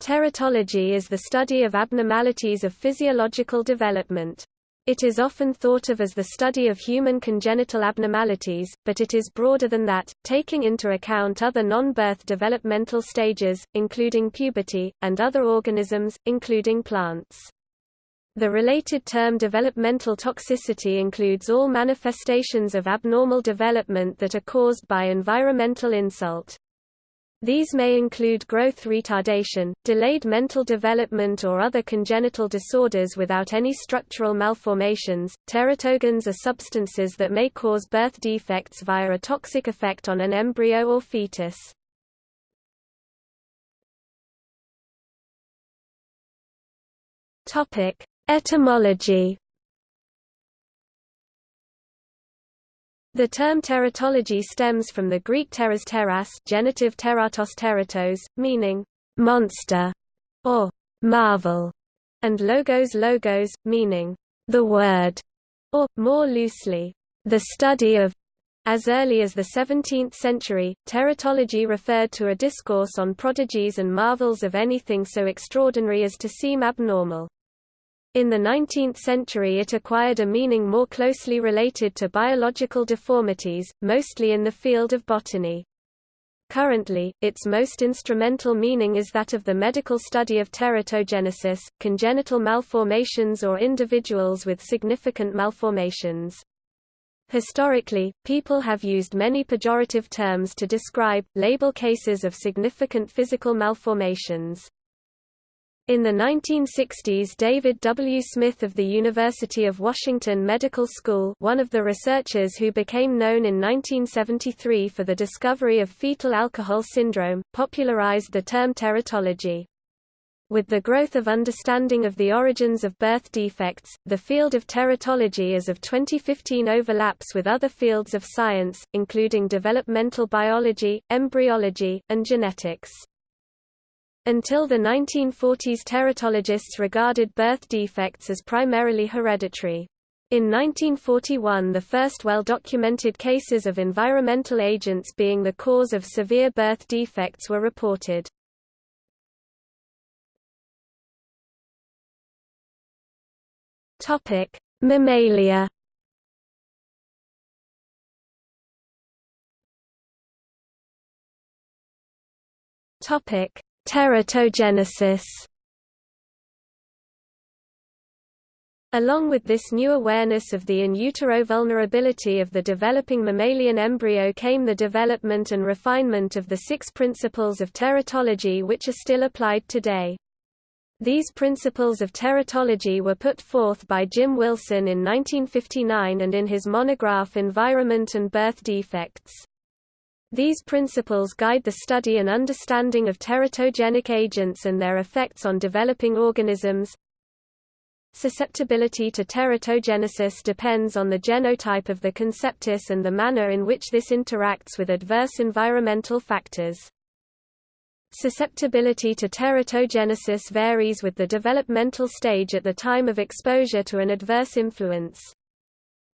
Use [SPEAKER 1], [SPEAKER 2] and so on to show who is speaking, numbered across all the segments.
[SPEAKER 1] Teratology is the study of abnormalities of physiological development. It is often thought of as the study of human congenital abnormalities, but it is broader than that, taking into account other non-birth developmental stages, including puberty, and other organisms, including plants. The related term developmental toxicity includes all manifestations of abnormal development that are caused by environmental insult. These may include growth retardation, delayed mental development or other congenital disorders without any structural malformations. Teratogens are substances that may cause birth defects via a toxic effect on an embryo or fetus. Topic: Etymology The term teratology stems from the Greek teras teras genitive teratos teratos, meaning monster or marvel, and logos logos, meaning the word, or, more loosely, the study of. As early as the 17th century, teratology referred to a discourse on prodigies and marvels of anything so extraordinary as to seem abnormal. In the 19th century it acquired a meaning more closely related to biological deformities, mostly in the field of botany. Currently, its most instrumental meaning is that of the medical study of teratogenesis, congenital malformations or individuals with significant malformations. Historically, people have used many pejorative terms to describe, label cases of significant physical malformations. In the 1960s David W. Smith of the University of Washington Medical School one of the researchers who became known in 1973 for the discovery of fetal alcohol syndrome, popularized the term teratology. With the growth of understanding of the origins of birth defects, the field of teratology as of 2015 overlaps with other fields of science, including developmental biology, embryology, and genetics. Until the 1940s teratologists regarded birth defects as primarily hereditary. In 1941 the first well-documented cases of environmental agents being the cause of severe birth defects were reported. Mammalia Topic: Teratogenesis Along with this new awareness of the in utero vulnerability of the developing mammalian embryo came the development and refinement of the six principles of teratology which are still applied today. These principles of teratology were put forth by Jim Wilson in 1959 and in his monograph Environment and Birth Defects. These principles guide the study and understanding of teratogenic agents and their effects on developing organisms. Susceptibility to teratogenesis depends on the genotype of the conceptus and the manner in which this interacts with adverse environmental factors. Susceptibility to teratogenesis varies with the developmental stage at the time of exposure to an adverse influence.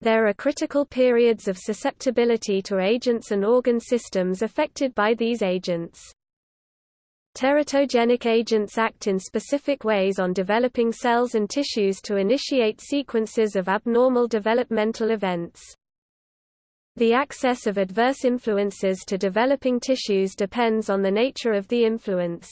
[SPEAKER 1] There are critical periods of susceptibility to agents and organ systems affected by these agents. Teratogenic agents act in specific ways on developing cells and tissues to initiate sequences of abnormal developmental events. The access of adverse influences to developing tissues depends on the nature of the influence.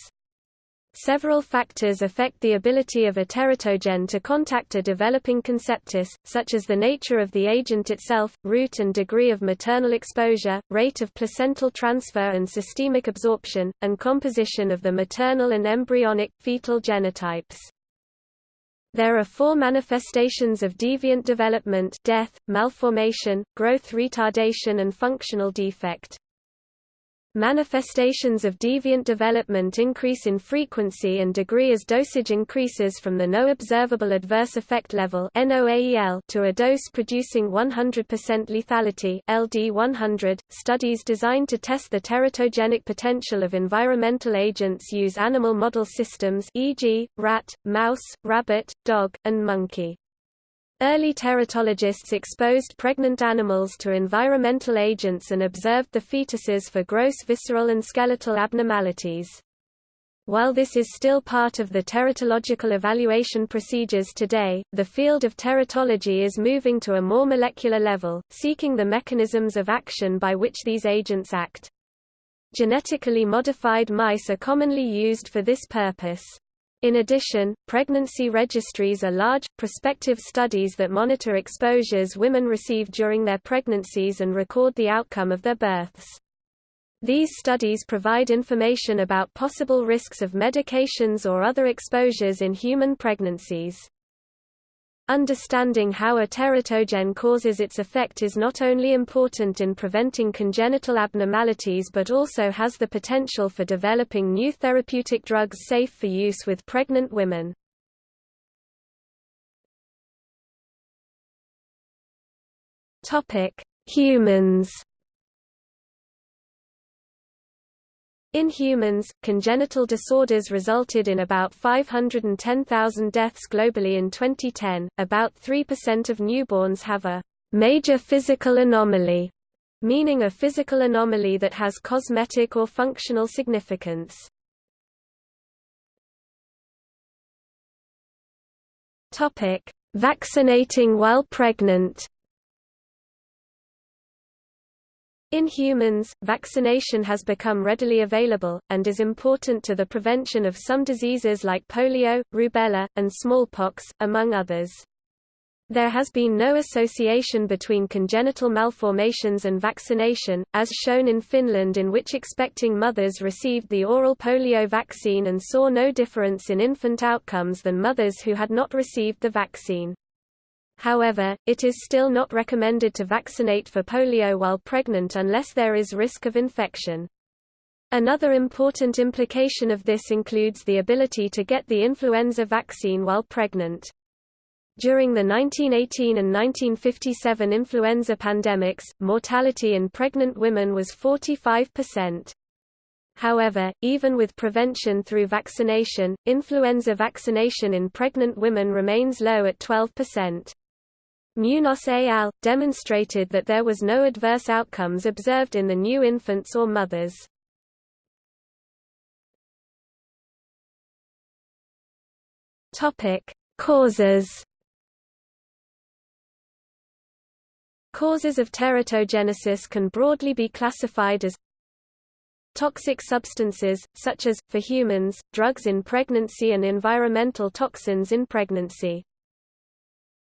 [SPEAKER 1] Several factors affect the ability of a teratogen to contact a developing conceptus, such as the nature of the agent itself, route and degree of maternal exposure, rate of placental transfer and systemic absorption, and composition of the maternal and embryonic, fetal genotypes. There are four manifestations of deviant development death, malformation, growth retardation and functional defect. Manifestations of deviant development increase in frequency and degree as dosage increases from the no observable adverse effect level to a dose producing 100% lethality LD100. .Studies designed to test the teratogenic potential of environmental agents use animal model systems e.g., rat, mouse, rabbit, dog, and monkey. Early teratologists exposed pregnant animals to environmental agents and observed the fetuses for gross visceral and skeletal abnormalities. While this is still part of the teratological evaluation procedures today, the field of teratology is moving to a more molecular level, seeking the mechanisms of action by which these agents act. Genetically modified mice are commonly used for this purpose. In addition, pregnancy registries are large, prospective studies that monitor exposures women receive during their pregnancies and record the outcome of their births. These studies provide information about possible risks of medications or other exposures in human pregnancies. Understanding how a teratogen causes its effect is not only important in preventing congenital abnormalities but also has the potential for developing new therapeutic drugs safe for use with pregnant women. Humans In humans, congenital disorders resulted in about 510,000 deaths globally in 2010. About 3% of newborns have a major physical anomaly, meaning a physical anomaly that has cosmetic or functional significance. Topic: Vaccinating while pregnant. In humans, vaccination has become readily available, and is important to the prevention of some diseases like polio, rubella, and smallpox, among others. There has been no association between congenital malformations and vaccination, as shown in Finland in which expecting mothers received the oral polio vaccine and saw no difference in infant outcomes than mothers who had not received the vaccine. However, it is still not recommended to vaccinate for polio while pregnant unless there is risk of infection. Another important implication of this includes the ability to get the influenza vaccine while pregnant. During the 1918 and 1957 influenza pandemics, mortality in pregnant women was 45%. However, even with prevention through vaccination, influenza vaccination in pregnant women remains low at 12%. Munoz et al. demonstrated that there was no adverse outcomes observed in the new infants or mothers. Topic: Causes. Causes of teratogenesis can broadly be classified as Toxic substances, such as, for humans, drugs in pregnancy and environmental toxins in pregnancy.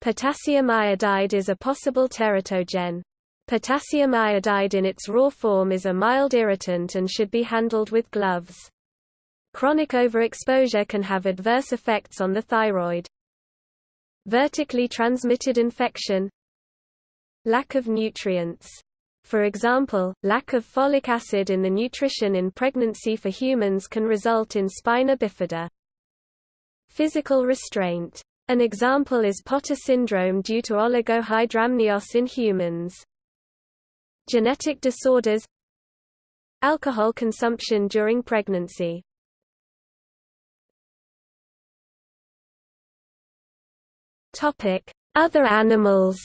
[SPEAKER 1] Potassium iodide is a possible teratogen. Potassium iodide in its raw form is a mild irritant and should be handled with gloves. Chronic overexposure can have adverse effects on the thyroid. Vertically transmitted infection Lack of nutrients. For example, lack of folic acid in the nutrition in pregnancy for humans can result in spina bifida. Physical restraint an example is Potter syndrome due to oligohydramnios in humans. Genetic disorders. Alcohol consumption during pregnancy. Other animals.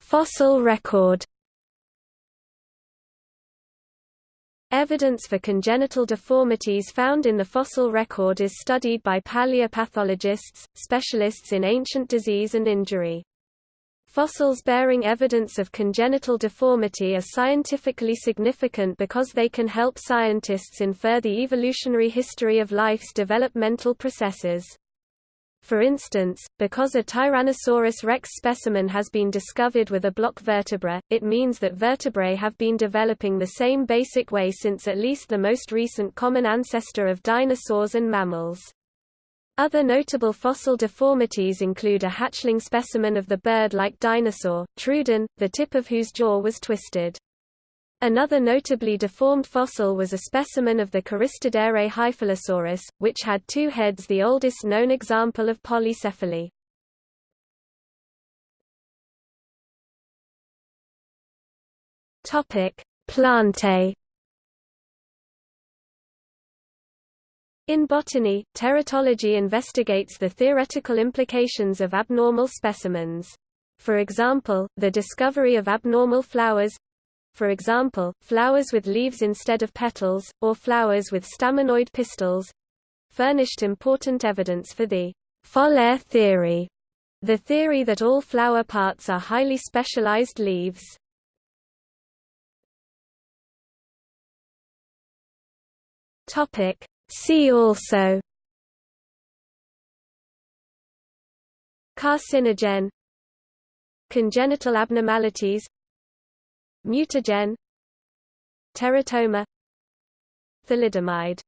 [SPEAKER 1] Fossil record Evidence for congenital deformities found in the fossil record is studied by paleopathologists, specialists in ancient disease and injury. Fossils bearing evidence of congenital deformity are scientifically significant because they can help scientists infer the evolutionary history of life's developmental processes. For instance, because a Tyrannosaurus rex specimen has been discovered with a block vertebra, it means that vertebrae have been developing the same basic way since at least the most recent common ancestor of dinosaurs and mammals. Other notable fossil deformities include a hatchling specimen of the bird-like dinosaur, Troodon, the tip of whose jaw was twisted. Another notably deformed fossil was a specimen of the choristodere Hyphalosaurus, which had two heads the oldest known example of polycephaly. Plantae In botany, teratology investigates the theoretical implications of abnormal specimens. For example, the discovery of abnormal flowers for example, flowers with leaves instead of petals, or flowers with staminoid pistils furnished important evidence for the foliar theory, the theory that all flower parts are highly specialized leaves. Topic See also Carcinogen Congenital abnormalities Mutagen Teratoma Thalidomide